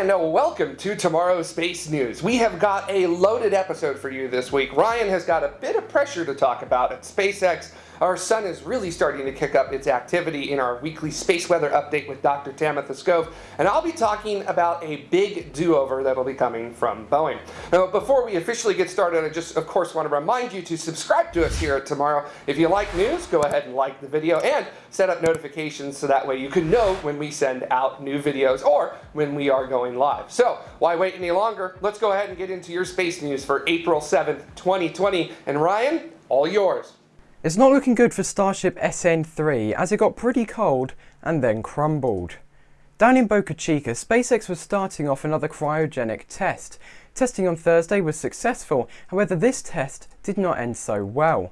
and welcome to tomorrow's Space News. We have got a loaded episode for you this week. Ryan has got a bit of pressure to talk about at SpaceX our sun is really starting to kick up its activity in our weekly space weather update with Dr. Tamitha Skov, and I'll be talking about a big do-over that'll be coming from Boeing. Now, before we officially get started, I just, of course, want to remind you to subscribe to us here at Tomorrow. If you like news, go ahead and like the video and set up notifications so that way you can know when we send out new videos or when we are going live. So, why wait any longer? Let's go ahead and get into your space news for April 7th, 2020. And Ryan, all yours. It's not looking good for Starship SN3 as it got pretty cold and then crumbled. Down in Boca Chica, SpaceX was starting off another cryogenic test. Testing on Thursday was successful, however this test did not end so well.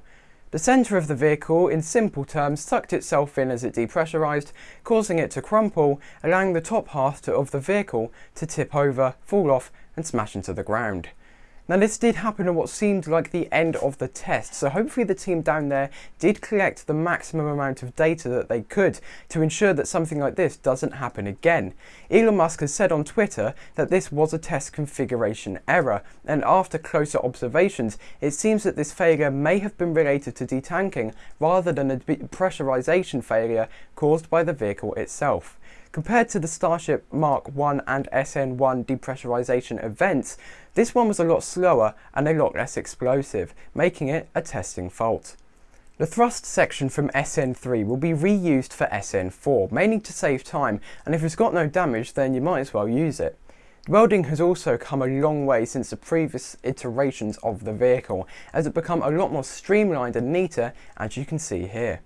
The centre of the vehicle, in simple terms, sucked itself in as it depressurised, causing it to crumple, allowing the top half of the vehicle to tip over, fall off and smash into the ground. Now this did happen at what seemed like the end of the test, so hopefully the team down there did collect the maximum amount of data that they could to ensure that something like this doesn't happen again. Elon Musk has said on Twitter that this was a test configuration error, and after closer observations, it seems that this failure may have been related to detanking rather than a pressurization failure caused by the vehicle itself. Compared to the Starship Mark 1 and SN1 depressurization events, this one was a lot slower and a lot less explosive, making it a testing fault. The thrust section from SN3 will be reused for SN4, mainly to save time, and if it's got no damage then you might as well use it. Welding has also come a long way since the previous iterations of the vehicle, as it become a lot more streamlined and neater, as you can see here.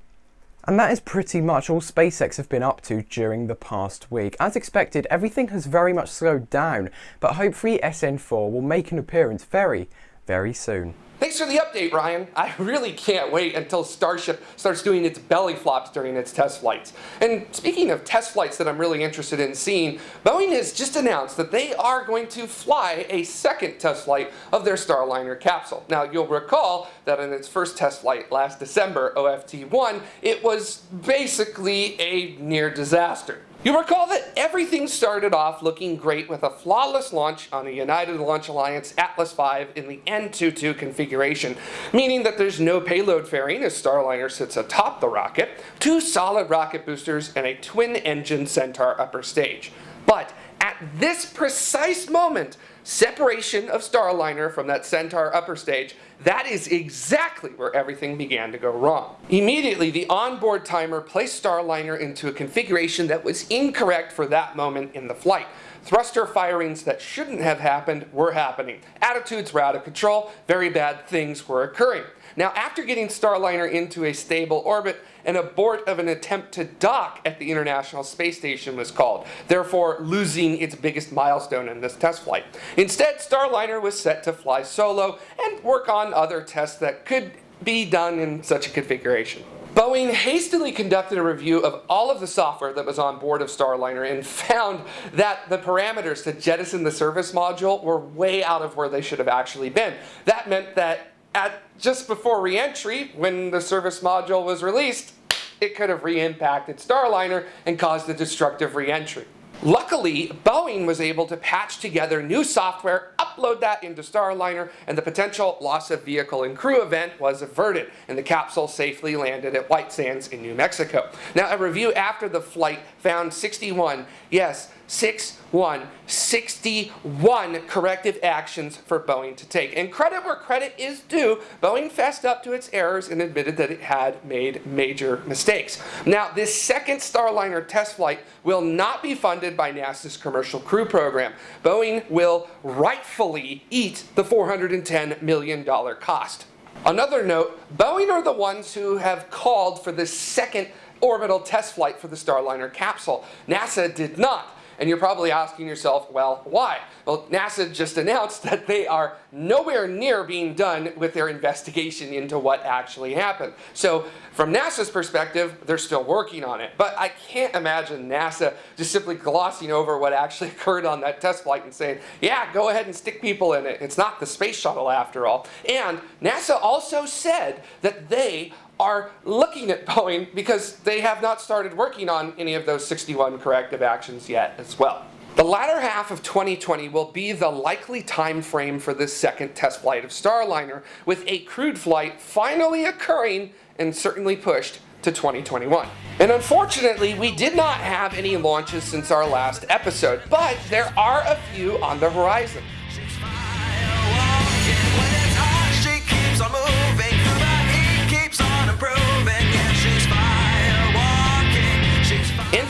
And that is pretty much all SpaceX have been up to during the past week. As expected, everything has very much slowed down, but hopefully SN4 will make an appearance very, very soon. Thanks for the update, Ryan. I really can't wait until Starship starts doing its belly flops during its test flights. And speaking of test flights that I'm really interested in seeing, Boeing has just announced that they are going to fly a second test flight of their Starliner capsule. Now, you'll recall that in its first test flight last December, OFT-1, it was basically a near disaster. You recall that everything started off looking great with a flawless launch on the United Launch Alliance Atlas V in the N22 configuration, meaning that there's no payload fairing as Starliner sits atop the rocket, two solid rocket boosters, and a twin-engine Centaur upper stage. But at this precise moment, separation of Starliner from that Centaur upper stage, that is exactly where everything began to go wrong. Immediately, the onboard timer placed Starliner into a configuration that was incorrect for that moment in the flight. Thruster firings that shouldn't have happened were happening. Attitudes were out of control, very bad things were occurring. Now, after getting Starliner into a stable orbit, an abort of an attempt to dock at the International Space Station was called, therefore losing its biggest milestone in this test flight. Instead, Starliner was set to fly solo and work on other tests that could be done in such a configuration. Boeing hastily conducted a review of all of the software that was on board of Starliner and found that the parameters to jettison the service module were way out of where they should have actually been. That meant that at just before reentry, when the service module was released, it could have re-impacted Starliner and caused a destructive reentry. Luckily, Boeing was able to patch together new software, upload that into Starliner, and the potential loss of vehicle and crew event was averted, and the capsule safely landed at White Sands in New Mexico. Now, a review after the flight found 61, yes, 6, 1, 61 corrective actions for Boeing to take. And credit where credit is due, Boeing fessed up to its errors and admitted that it had made major mistakes. Now, this second Starliner test flight will not be funded by NASA's Commercial Crew Program. Boeing will rightfully eat the $410 million cost. Another note, Boeing are the ones who have called for the second orbital test flight for the Starliner capsule. NASA did not. And you're probably asking yourself, well, why? Well, NASA just announced that they are nowhere near being done with their investigation into what actually happened. So from NASA's perspective, they're still working on it. But I can't imagine NASA just simply glossing over what actually occurred on that test flight and saying, yeah, go ahead and stick people in it. It's not the space shuttle after all. And NASA also said that they are looking at Boeing because they have not started working on any of those 61 corrective actions yet as well. The latter half of 2020 will be the likely time frame for this second test flight of Starliner, with a crewed flight finally occurring and certainly pushed to 2021. And unfortunately, we did not have any launches since our last episode, but there are a few on the horizon.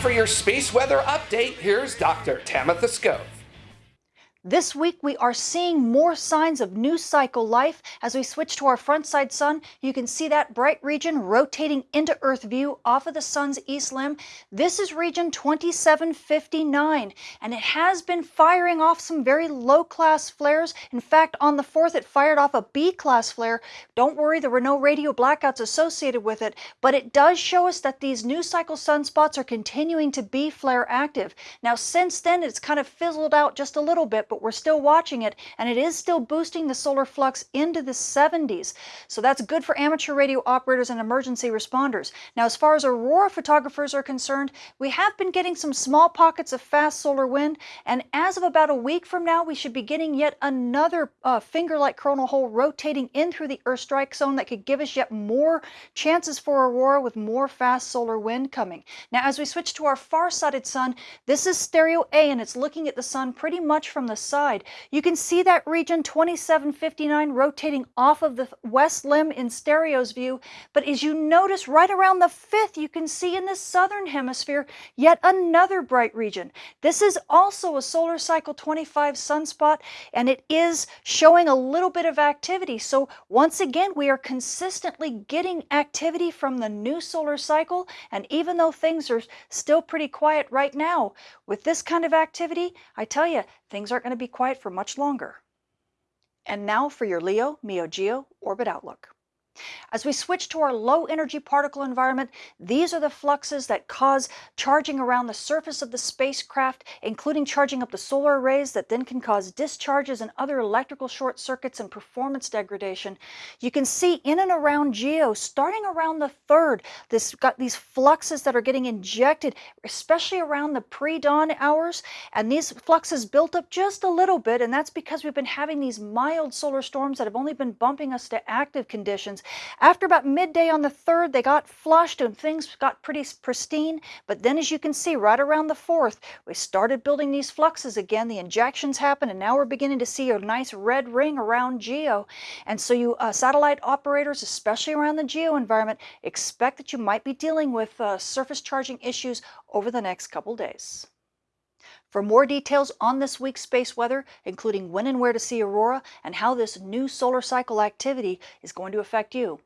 For your space weather update, here's Dr. Tamitha Skov. This week, we are seeing more signs of new cycle life. As we switch to our front side sun, you can see that bright region rotating into Earth view off of the sun's east limb. This is region 2759, and it has been firing off some very low class flares. In fact, on the 4th, it fired off a B class flare. Don't worry, there were no radio blackouts associated with it, but it does show us that these new cycle sunspots are continuing to be flare active. Now, since then, it's kind of fizzled out just a little bit but we're still watching it and it is still boosting the solar flux into the 70s. So that's good for amateur radio operators and emergency responders. Now, as far as aurora photographers are concerned, we have been getting some small pockets of fast solar wind, and as of about a week from now, we should be getting yet another uh, finger-like coronal hole rotating in through the Earth strike zone that could give us yet more chances for aurora with more fast solar wind coming. Now, as we switch to our far-sighted sun, this is stereo A, and it's looking at the sun pretty much from the side. You can see that region 2759 rotating off of the west limb in stereo's view, but as you notice right around the 5th, you can see in the southern hemisphere yet another bright region. This is also a solar cycle 25 sunspot, and it is showing a little bit of activity. So once again, we are consistently getting activity from the new solar cycle, and even though things are still pretty quiet right now, with this kind of activity, I tell you, things aren't going to be quiet for much longer. And now for your Leo Meo Geo Orbit Outlook. As we switch to our low energy particle environment, these are the fluxes that cause charging around the surface of the spacecraft, including charging up the solar arrays that then can cause discharges and other electrical short circuits and performance degradation. You can see in and around GEO, starting around the third, this got these fluxes that are getting injected, especially around the pre-dawn hours, and these fluxes built up just a little bit, and that's because we've been having these mild solar storms that have only been bumping us to active conditions. After about midday on the 3rd, they got flushed and things got pretty pristine. But then, as you can see, right around the 4th, we started building these fluxes again. The injections happened, and now we're beginning to see a nice red ring around GEO. And so, you uh, satellite operators, especially around the GEO environment, expect that you might be dealing with uh, surface charging issues over the next couple days. For more details on this week's space weather, including when and where to see aurora and how this new solar cycle activity is going to affect you,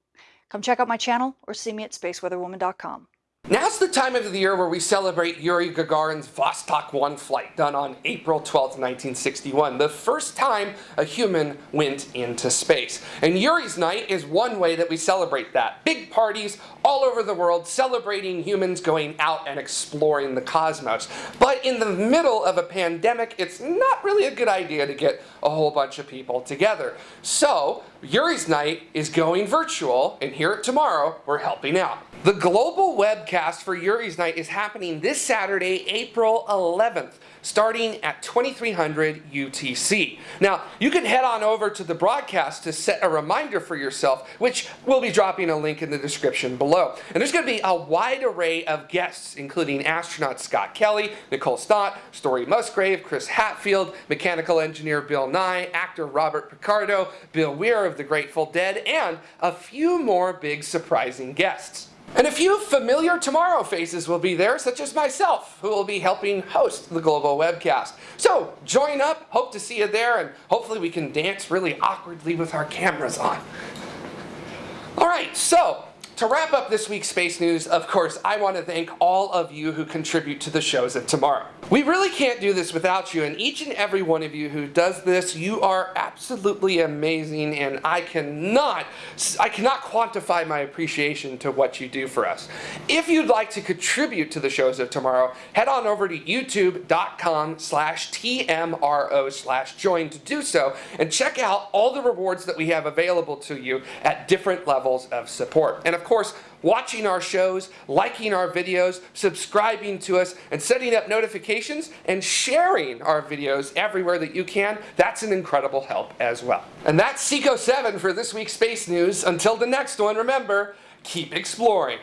come check out my channel or see me at spaceweatherwoman.com. Now's the time of the year where we celebrate Yuri Gagarin's Vostok 1 flight done on April 12, 1961, the first time a human went into space. And Yuri's Night is one way that we celebrate that. Big parties all over the world celebrating humans going out and exploring the cosmos. But in the middle of a pandemic, it's not really a good idea to get a whole bunch of people together. So Yuri's Night is going virtual, and here at Tomorrow, we're helping out. The global webcast for Yuri's Night is happening this Saturday, April 11th starting at 2300 UTC. Now, you can head on over to the broadcast to set a reminder for yourself, which we'll be dropping a link in the description below. And there's going to be a wide array of guests, including astronaut Scott Kelly, Nicole Stott, Story Musgrave, Chris Hadfield, mechanical engineer Bill Nye, actor Robert Picardo, Bill Weir of the Grateful Dead, and a few more big surprising guests. And a few familiar Tomorrow faces will be there, such as myself, who will be helping host the Global Webcast. So join up, hope to see you there, and hopefully we can dance really awkwardly with our cameras on. All right, so to wrap up this week's space news, of course, I want to thank all of you who contribute to the shows of tomorrow. We really can't do this without you, and each and every one of you who does this, you are absolutely amazing, and I cannot, I cannot quantify my appreciation to what you do for us. If you'd like to contribute to the shows of tomorrow, head on over to youtube.com slash tmro slash join to do so, and check out all the rewards that we have available to you at different levels of support. And of course, watching our shows, liking our videos, subscribing to us, and setting up notifications and sharing our videos everywhere that you can. That's an incredible help as well. And that's Seco 7 for this week's Space News. Until the next one, remember, keep exploring.